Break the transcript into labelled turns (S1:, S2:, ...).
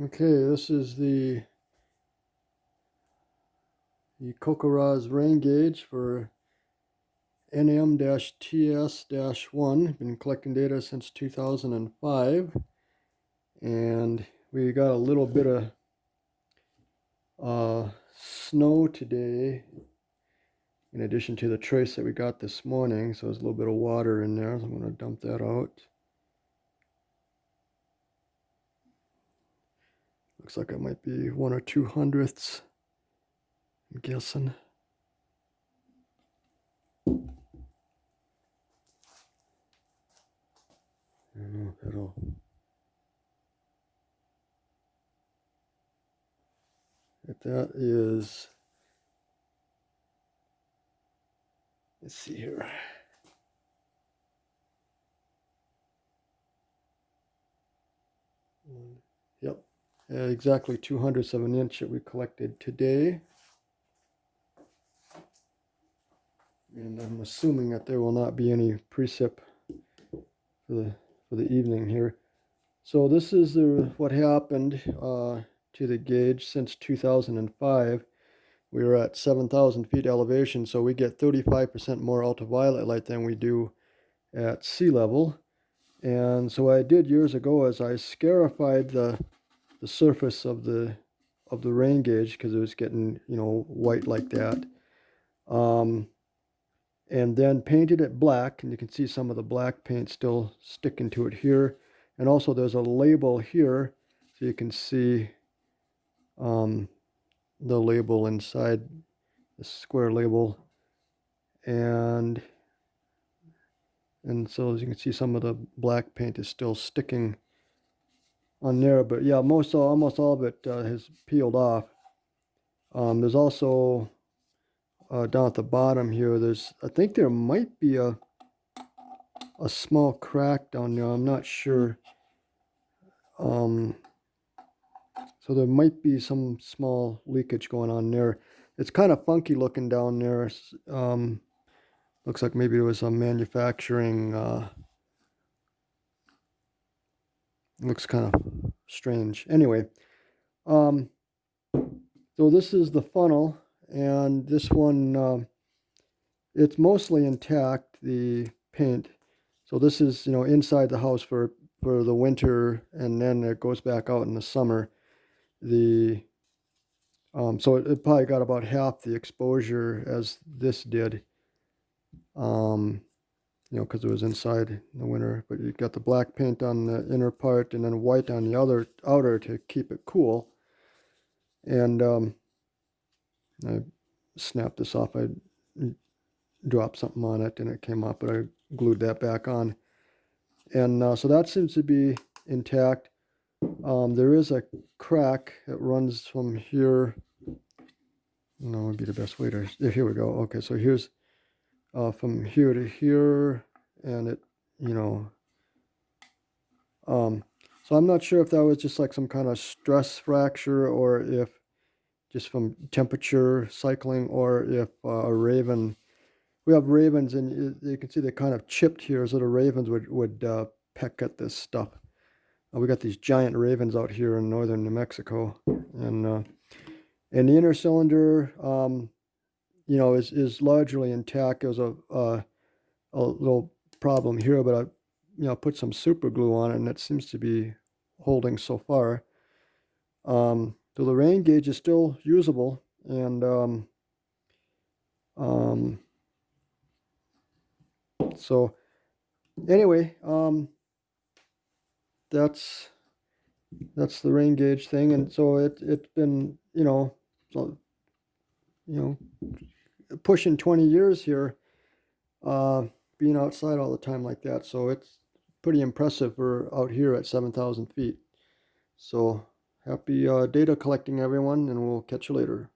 S1: Okay, this is the the CoCoRaHS rain gauge for NM-TS-1. Been collecting data since 2005 and we got a little bit of uh, snow today in addition to the trace that we got this morning. So there's a little bit of water in there. So I'm going to dump that out Looks like it might be one or two hundredths. I'm guessing. I don't know if it'll. If that is. Let's see here. Yep, uh, exactly two hundredths of an inch that we collected today. And I'm assuming that there will not be any precip for the, for the evening here. So this is the, what happened uh, to the gauge since 2005. We were at 7,000 feet elevation, so we get 35% more ultraviolet light than we do at sea level. And so I did years ago is I scarified the the surface of the of the rain gauge because it was getting you know white like that. Um, and then painted it black and you can see some of the black paint still sticking to it here. And also there's a label here so you can see um, the label inside the square label. And and so as you can see some of the black paint is still sticking on there. But yeah, most almost all of it uh, has peeled off. Um, there's also uh, down at the bottom here. There's I think there might be a a small crack down there. I'm not sure. Um, so there might be some small leakage going on there. It's kind of funky looking down there. Um, looks like maybe it was a manufacturing uh, looks kind of strange. Anyway, um, so this is the funnel, and this one, uh, it's mostly intact, the paint. So this is, you know, inside the house for, for the winter, and then it goes back out in the summer. The um, so it, it, probably got about half the exposure as this did. Um, you know, because it was inside in the winter. But you got the black paint on the inner part and then white on the other outer to keep it cool. And um, I snapped this off. I dropped something on it and it came off, but I glued that back on. And uh, so that seems to be intact. Um, there is a crack that runs from here. No, would be the best way to. Here we go. Okay, so here's uh, from here to here and it you know um, so I'm not sure if that was just like some kind of stress fracture or if just from temperature cycling or if uh, a raven we have ravens and you, you, can see they're kind of chipped here so the ravens would, would uh, peck at this stuff. Uh, we got these giant ravens out here in northern New Mexico and uh, and the inner cylinder um, you know, is, is largely intact. There's a, a, a little problem here, but I, you know, put some super glue on it and it seems to be holding so far. Um, the rain gauge is still usable and um, um, so anyway, um, that's that's the rain gauge thing, and so it it's been you know so, you know pushing 20 years here, uh, being outside all the time like that. So it's pretty impressive. We're out here at 7,000 feet. So happy uh, data collecting, everyone, and we'll catch you later.